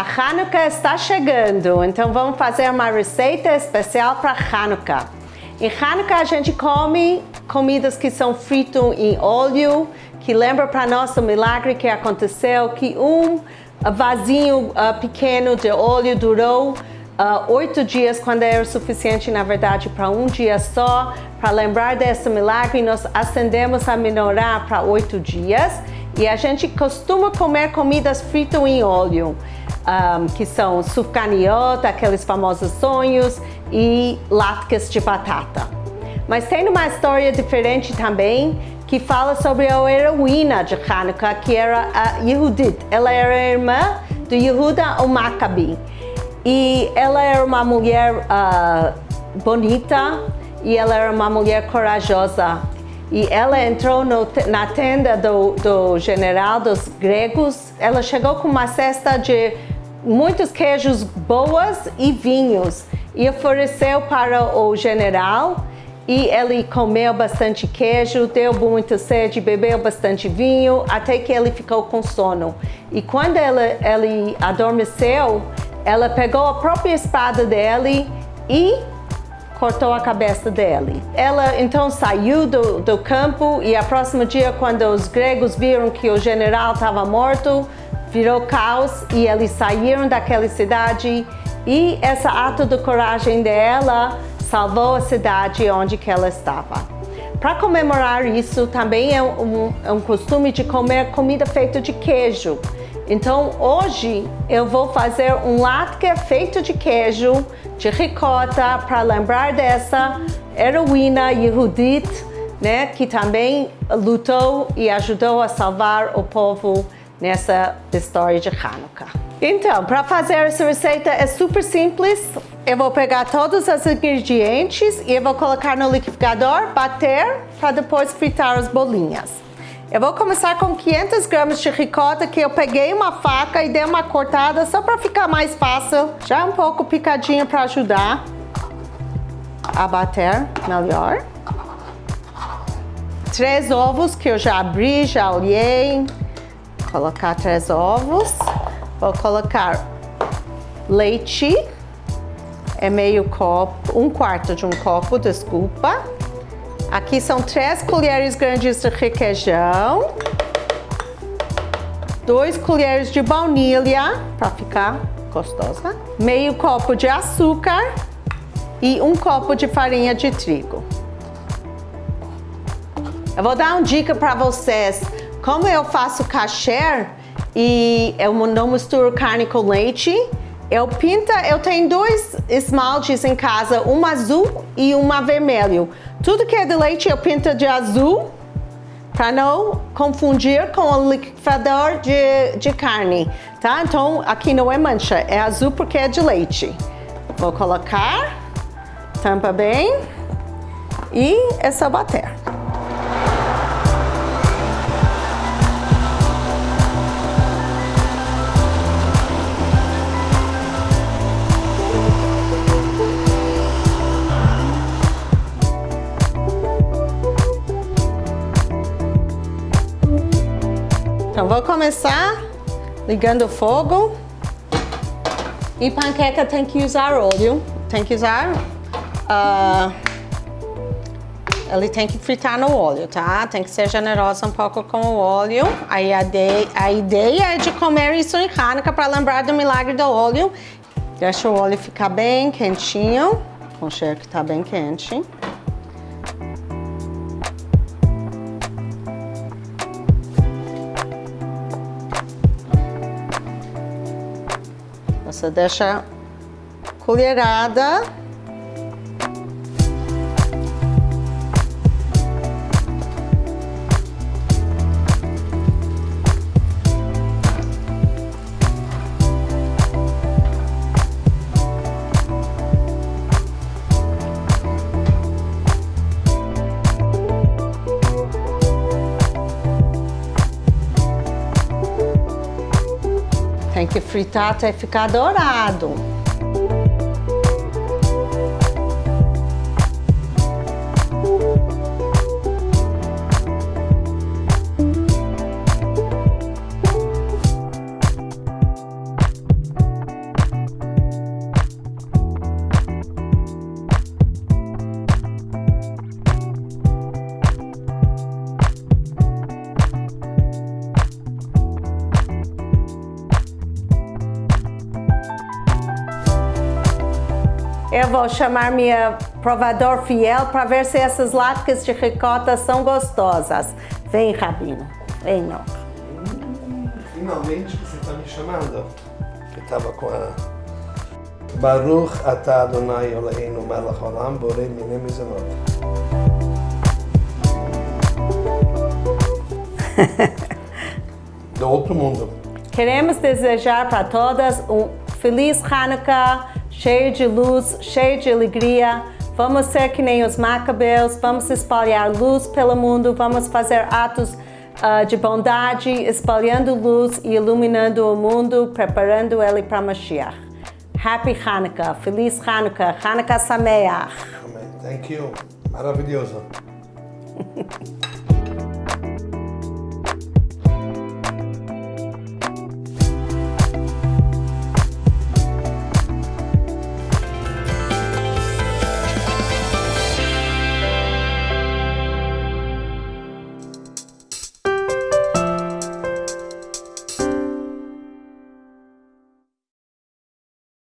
Hanukkah está chegando, então vamos fazer uma receita especial para Hanukkah. Em Hanukkah a gente come comidas que são fritas em óleo, que lembra para nós o milagre que aconteceu, que um vasinho uh, pequeno de óleo durou uh, oito dias, quando era suficiente, na verdade, para um dia só. Para lembrar desse milagre, nós acendemos a menorá para oito dias. E a gente costuma comer comidas fritas em óleo, um, que são sufganiot, aqueles famosos sonhos, e latkes de batata. Mas tem uma história diferente também, que fala sobre a heroína de Hanukkah, que era a Yehudit. Ela era irmã do Yehuda o Maccabi. E ela era uma mulher uh, bonita e ela era uma mulher corajosa. E ela entrou no, na tenda do, do general dos gregos. Ela chegou com uma cesta de muitos queijos boas e vinhos e ofereceu para o general e ele comeu bastante queijo, deu muita sede, bebeu bastante vinho, até que ele ficou com sono. E quando ele, ele adormeceu, ela pegou a própria espada dele e cortou a cabeça dele. Ela então saiu do, do campo e a próximo dia, quando os gregos viram que o general estava morto, virou caos e eles saíram daquela cidade e esse ato de coragem dela salvou a cidade onde ela estava. Para comemorar isso, também é um, é um costume de comer comida feita de queijo. Então hoje eu vou fazer um latke feito de queijo, de ricota, para lembrar dessa heroína Yehudit, né, que também lutou e ajudou a salvar o povo nessa história de Hanukkah. Então, para fazer essa receita é super simples. Eu vou pegar todos os ingredientes e eu vou colocar no liquidificador, bater, para depois fritar as bolinhas. Eu vou começar com 500 gramas de ricota que eu peguei uma faca e dei uma cortada só para ficar mais fácil. Já um pouco picadinho para ajudar a bater melhor. Três ovos que eu já abri, já olhei. Colocar três ovos. Vou colocar leite. É meio copo, um quarto de um copo, desculpa. Aqui são três colheres grandes de requeijão. Dois colheres de baunilha, para ficar gostosa. Meio copo de açúcar e um copo de farinha de trigo. Eu vou dar uma dica para vocês. Como eu faço kasher e eu não misturo carne com leite, eu pinta, eu tenho dois esmaltes em casa, um azul e um vermelho. Tudo que é de leite eu pinto de azul para não confundir com o liquidificador de, de carne, tá? Então aqui não é mancha, é azul porque é de leite. Vou colocar, tampa bem e é só bater. Vou começar ligando o fogo. E panqueca tem que usar óleo, tem que usar... Uh, ele tem que fritar no óleo, tá? Tem que ser generosa um pouco com o óleo. Aí a, de, a ideia é de comer isso em Hanukkah para lembrar do milagre do óleo. Deixa o óleo ficar bem quentinho, o cheiro que tá bem quente. Você deixa colherada. Tem que fritar até ficar dourado. Eu vou chamar minha provador fiel para ver se essas latas de ricota são gostosas. Vem, Rabino. Vem, não. Finalmente você está me chamando. Eu estava com a Baruch atah Adonai Eloheinu melech olam borei minei mizanot. Do outro mundo. Queremos desejar para todas um feliz Hanukkah, cheio de luz, cheio de alegria. Vamos ser que nem os macabeus, vamos espalhar luz pelo mundo, vamos fazer atos uh, de bondade, espalhando luz e iluminando o mundo, preparando ele para Mashiach. Happy Hanukkah, Feliz Hanukkah, Hanukkah Sameach. Thank you. Maravilhoso.